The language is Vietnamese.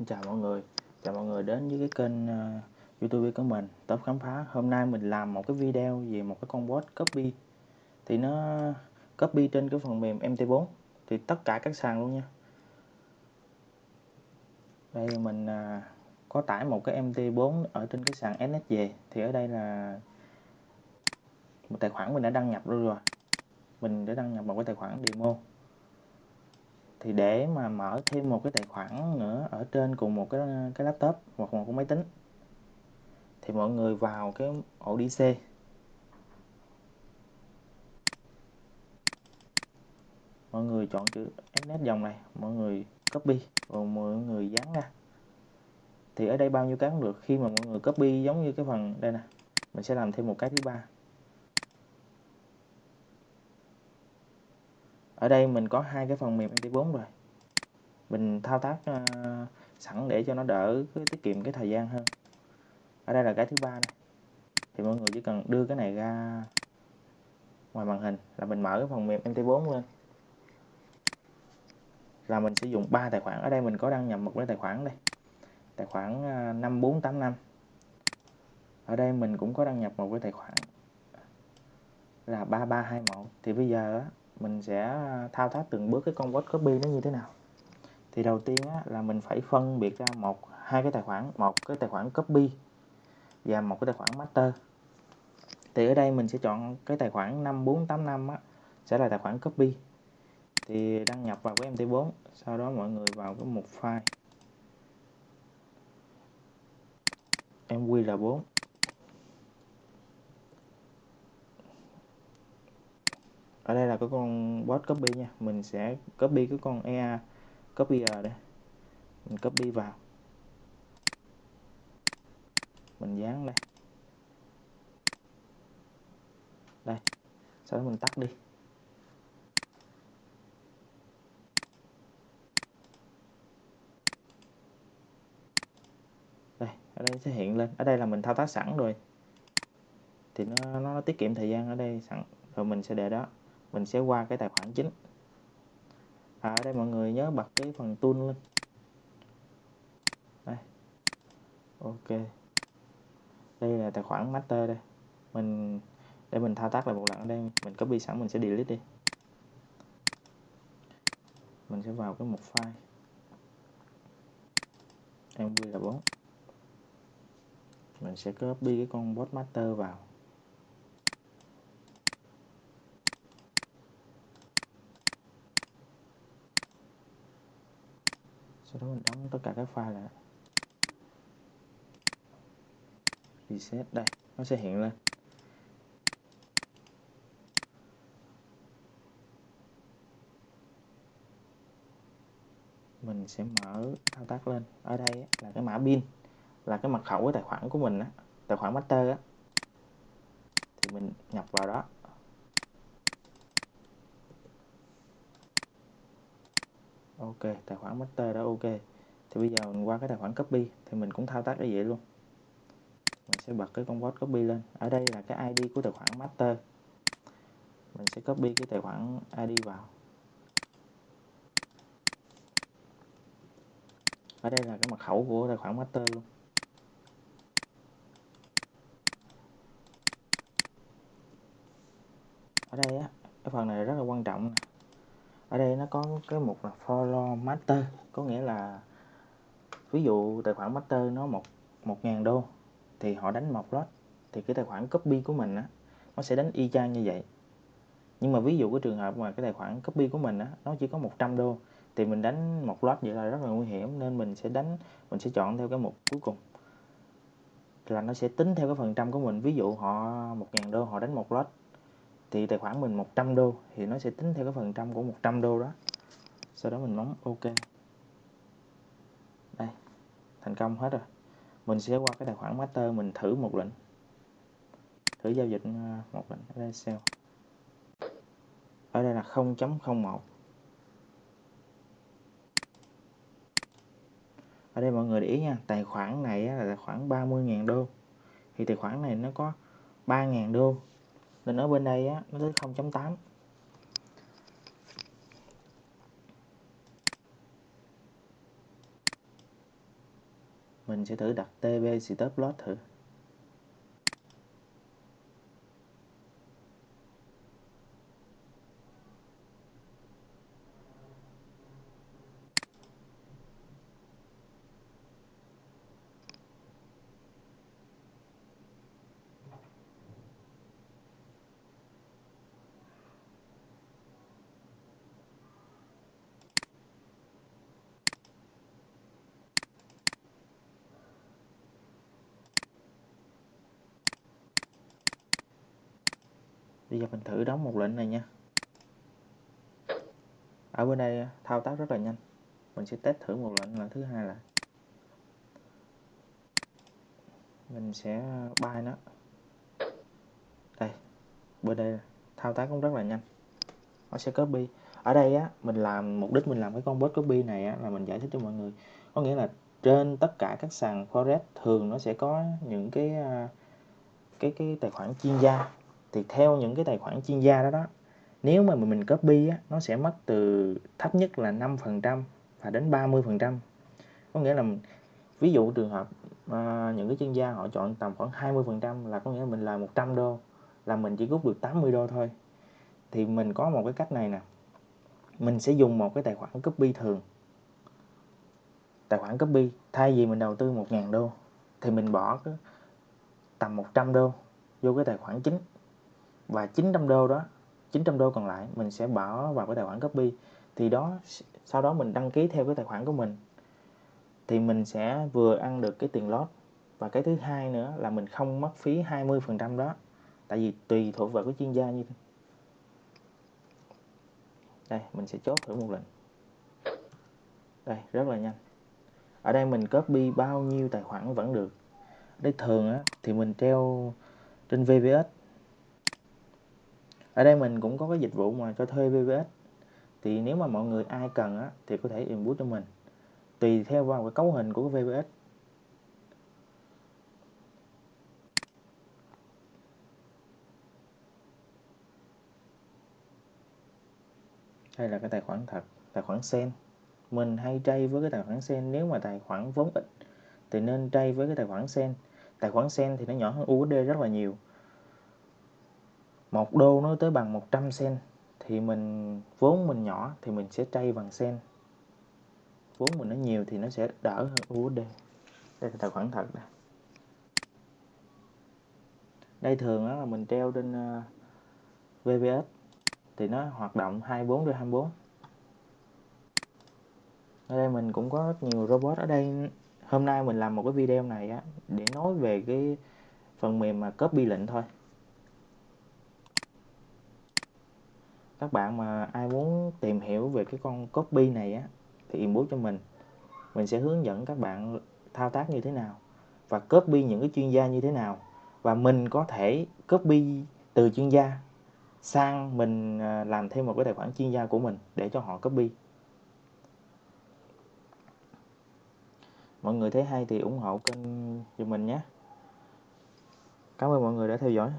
Xin chào mọi người, chào mọi người đến với cái kênh uh, YouTube của mình, Top khám phá. Hôm nay mình làm một cái video về một cái con bot copy. Thì nó copy trên cái phần mềm MT4 thì tất cả các sàn luôn nha. Đây mình uh, có tải một cái MT4 ở trên cái sàn NS về thì ở đây là một tài khoản mình đã đăng nhập rồi rồi. Mình đã đăng nhập một cái tài khoản demo thì để mà mở thêm một cái tài khoản nữa ở trên cùng một cái cái laptop hoặc một cái máy tính, thì mọi người vào cái ổ DC mọi người chọn chữ SNET dòng này, mọi người copy và mọi người dán ra. Thì ở đây bao nhiêu cái cũng được, khi mà mọi người copy giống như cái phần đây nè, mình sẽ làm thêm một cái thứ ba. Ở đây mình có hai cái phần mềm MT4 rồi. Mình thao tác uh, sẵn để cho nó đỡ cái, tiết kiệm cái thời gian hơn. Ở đây là cái thứ ba này thì mọi người chỉ cần đưa cái này ra ngoài màn hình là mình mở cái phần mềm MT4 lên. Là mình sử dụng ba tài khoản. Ở đây mình có đăng nhập một cái tài khoản đây. Tài khoản ờ, 5485 ở đây mình cũng có đăng nhập một cái tài khoản là 3321 thì bây giờ mình sẽ thao tác từng bước cái con word copy nó như thế nào. Thì đầu tiên á, là mình phải phân biệt ra một hai cái tài khoản một cái tài khoản copy và một cái tài khoản master. Thì ở đây mình sẽ chọn cái tài khoản 5485 á, sẽ là tài khoản copy. Thì đăng nhập vào cái MT4 sau đó mọi người vào cái mục file. MQL4 ở đây là cái con bot copy nha. Mình sẽ copy cái con EA copier đây. Mình copy vào. Mình dán đây đây. Sau đó mình tắt đi. Đây, ở đây sẽ hiện lên. Ở đây là mình thao tác sẵn rồi. Thì nó nó tiết kiệm thời gian ở đây sẵn. Rồi mình sẽ để đó mình sẽ qua cái tài khoản chính. À, ở đây mọi người nhớ bật cái phần tool lên. Đây. Ok. Đây là tài khoản master đây. Mình để mình thao tác lại một lần ở đây. Mình copy sẵn mình sẽ delete đi. Mình sẽ vào cái mục file. Mv là 4 mình sẽ copy cái con bot master vào. Sau đó mình đóng tất cả các file lại. Reset, đây, nó sẽ hiện lên. Mình sẽ mở thao tác lên. Ở đây là cái mã pin, là cái mật khẩu của tài khoản của mình á, tài khoản master á. Thì mình nhập vào đó. Ok, tài khoản master đã ok. Thì bây giờ mình qua cái tài khoản copy, thì mình cũng thao tác như vậy luôn. Mình sẽ bật cái con bot copy lên. Ở đây là cái ID của tài khoản master. Mình sẽ copy cái tài khoản ID vào. Ở đây là cái mật khẩu của tài khoản master luôn. Ở đây á, cái phần này rất là quan trọng ở đây nó có cái mục là follow master, có nghĩa là ví dụ tài khoản master nó một một ngàn đô thì họ đánh một lot, thì cái tài khoản copy của mình á, nó sẽ đánh y chang như vậy. Nhưng mà ví dụ cái trường hợp mà cái tài khoản copy của mình á, nó chỉ có 100 đô thì mình đánh một lot vậy là rất là nguy hiểm, nên mình sẽ đánh, mình sẽ chọn theo cái mục cuối cùng. Là nó sẽ tính theo cái phần trăm của mình. Ví dụ họ một ngàn đô, họ đánh một lot thì tài khoản mình 100 đô thì nó sẽ tính theo cái phần trăm của 100 đô đó. Sau đó mình bấm ok. Đây, thành công hết rồi. Mình sẽ qua cái tài khoản master mình thử một lệnh. Thử giao dịch ờ, một lệnh ở đây sell ở đây là 0.01 ở đây mọi người để ý nha, tài khoản này là tài khoản 30.000 đô. Thì tài khoản này nó có 3.000 đô nên ở bên đây á, nó tới 0.8 mình sẽ thử đặt tb stop loss thử. Bây giờ mình thử đóng một lệnh này nha. Ở bên đây, thao tác rất là nhanh. Mình sẽ test thử một lệnh là thứ hai là mình sẽ buy nó. Đây, bên đây thao tác cũng rất là nhanh. Nó sẽ copy. Ở đây á, mình làm, mục đích mình làm cái con bot copy này á, là mình giải thích cho mọi người. Có nghĩa là trên tất cả các sàn forex thường nó sẽ có những cái à, cái cái tài khoản chuyên gia thì theo những cái tài khoản chuyên gia đó đó nếu mà mình copy á nó sẽ mất từ thấp nhất là 5% và đến 30% có nghĩa là ví dụ trường hợp à, những cái chuyên gia họ chọn tầm khoảng 20% là có nghĩa là mình là 100 đô là mình chỉ rút được 80 đô thôi. Thì mình có một cái cách này nè mình sẽ dùng một cái tài khoản copy thường. Tài khoản copy thay vì mình đầu tư 1.000 đô thì mình bỏ cái tầm 100 đô vô cái tài khoản chính và 900 đô đó 900 đô còn lại mình sẽ bỏ vào cái tài khoản copy. Thì đó sau đó mình đăng ký theo cái tài khoản của mình. Thì mình sẽ vừa ăn được cái tiền lót và cái thứ hai nữa là mình không mất phí 20% đó. Tại vì tùy thuộc vào cái chuyên gia như thế. Đây mình sẽ chốt thử một lần. Đây rất là nhanh. Ở đây mình copy bao nhiêu tài khoản vẫn được. Đây thường á, thì mình treo trên VPS ở đây mình cũng có cái dịch vụ mà cho thuê VPS thì nếu mà mọi người ai cần á, thì có thể input cho mình. Tùy theo vào cái cấu hình của cái VPS đây là cái tài khoản thật tài khoản sen mình hay trade với cái tài khoản sen nếu mà tài khoản vốn ít thì nên trade với cái tài khoản sen tài khoản sen thì nó nhỏ hơn USD rất là nhiều một đô nó tới bằng 100 sen. Thì mình, vốn mình nhỏ thì mình sẽ trade bằng sen. Vốn mình nó nhiều thì nó sẽ đỡ hơn USD đây là tài khoản thật đây đây thường đó là mình treo trên ờ, VPS thì nó hoạt động 24 trên 24 ở đây mình cũng có rất nhiều robot. Ở đây hôm nay mình làm một cái video này á để nói về cái phần mềm mà copy lệnh thôi. Các bạn mà ai muốn tìm hiểu về cái con copy này á, thì inbox cho mình. Mình sẽ hướng dẫn các bạn thao tác như thế nào và copy những cái chuyên gia như thế nào. Và mình có thể copy từ chuyên gia sang mình à, làm thêm một cái tài khoản chuyên gia của mình để cho họ copy. Mọi người thấy hay thì ủng hộ kênh cho mình nhé. Cảm ơn mọi người đã theo dõi.